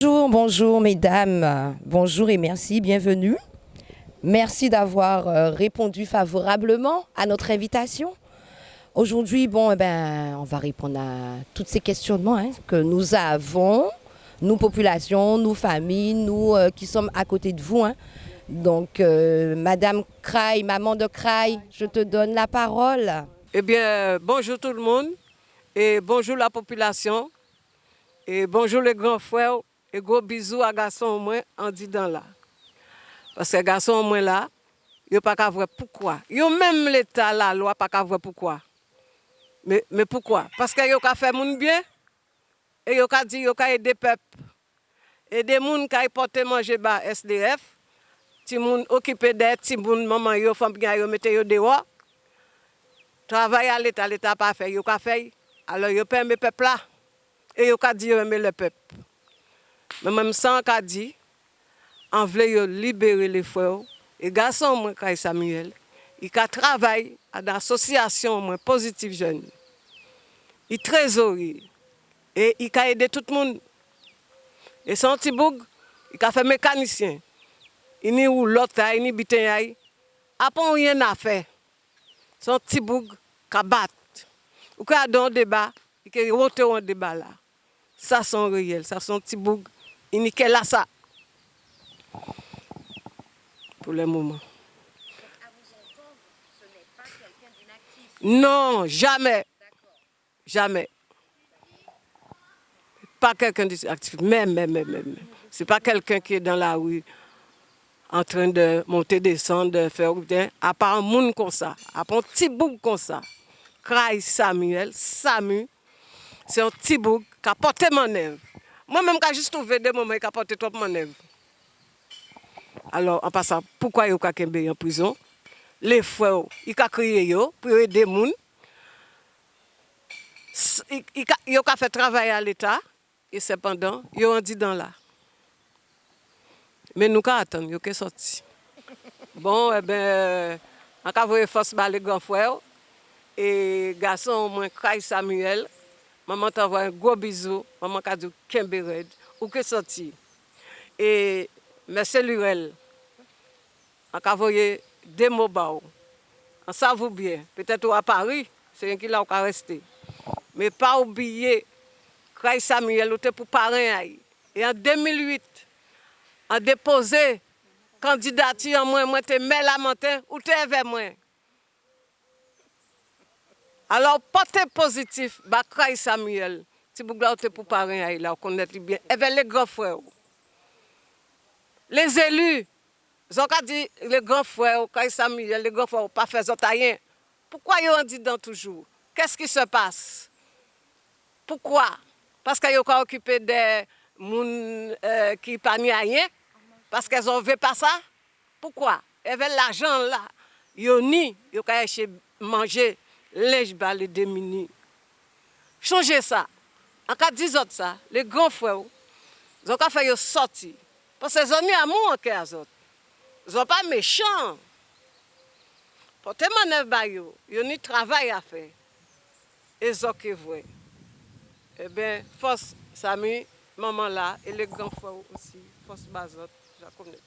Bonjour, bonjour mesdames, bonjour et merci, bienvenue. Merci d'avoir euh, répondu favorablement à notre invitation. Aujourd'hui, bon, eh ben, on va répondre à tous ces questionnements hein, que nous avons, nous populations, nous familles, nous euh, qui sommes à côté de vous. Hein. Donc, euh, Madame Craille, maman de Craille, je te donne la parole. Eh bien, bonjour tout le monde et bonjour la population et bonjour les grands frères E go bizou a gason mwen an di dan la. Paske gason mwen la, yo pa ka vwe poukwa. Yo menm l'Etat la lwa pa ka vwe poukwa. Me, me poukwa? Paske yo ka fe moun byen, e yo ka di yo ka ede pep. Ede moun ka ipote manje ba SDF, ti moun okipe de, ti moun maman yo, fom gen yo mete yo dewa. Travay a l'Etat, l'Etat pa fe, yo ka fe, alo yo peme pep la, e yo ka di yo eme le pep. Mais même sans qu'a dit, on voulait libérer les frères. Et garçon, moi, Samuel, il a travaillé à l'association Positive Jeune. Il trésorier. Et il a aidé tout le monde. Et son petit boug, il a fait mécanicien. Il n'y a l'autre, il n'y a rien n'a fait. Son petit boug, il a battu. Qu'il a un débat, il a un débat là. Ça, c'est réel. Ça, c'est un petit. Il n'y a là ça. Pour le moment. Non, jamais. Jamais. Pas quelqu'un d'actif. Même, même, même, même. C'est pas quelqu'un qui est dans la rue en train de monter, descendre, de faire. À part un monde comme ça, à part un petit bouc comme ça. Craig Samuel, Samu, c'est un petit bouc qui a porté mon œuvre. Mwen menm ka jist ouve de mwen mwen kapote trop manev. Alors, an pasa, poukwa yo ka kembe yon prizon? Le fwe yo, yi ka kriye yo, pou yo ede moun. Yo ka fe travaye al eta, e sepandan, yo an di dan la. Men nou ka atan, yo ke soti. Bon, e eh ben, an ka voye fos bale gran fwe yo, e gason mwen Kray Samuel, Maman t'envoie un gros bisou. Maman Kadou Kembered. Ou que sorti. Et mes cellurelles, on a envoyé des mots bas. On savait bien. Peut-être à Paris, c'est un qui là a resté. Mais pas oublier, Kraï Samuel était pour parrain. Et en 2008, on déposé candidature, moi, moi, te mets la montagne, ou te vers moi. Alors, portez positif, Bakray Samuel. Si vous voulez pour parrain, il a connaître bien. Et bien, les grands frères. Les élus, ils ont dit les grands frères, Bakray Samuel, les grands frères, pas fait rien. Pourquoi ils ont dit dans toujours Qu'est-ce qui se passe Pourquoi Parce qu'ils ont occupé des gens euh, qui n'ont pas rien Parce qu'ils ont vu pas ça Pourquoi Et bien, l'argent là, ils ont ni, ils ont manger. Les bas les démunis. Changez ça. En cas de autres les grands frères, ils ont fait sortir. Parce que ont mis amour en cœur autres. Ils sont pas méchants. Pour te manœuvrer, ils ont un travail à faire. Et ils ont que vrai. Eh bien, force Samy, maman là, et les grands frères aussi, force Bazot, je connais.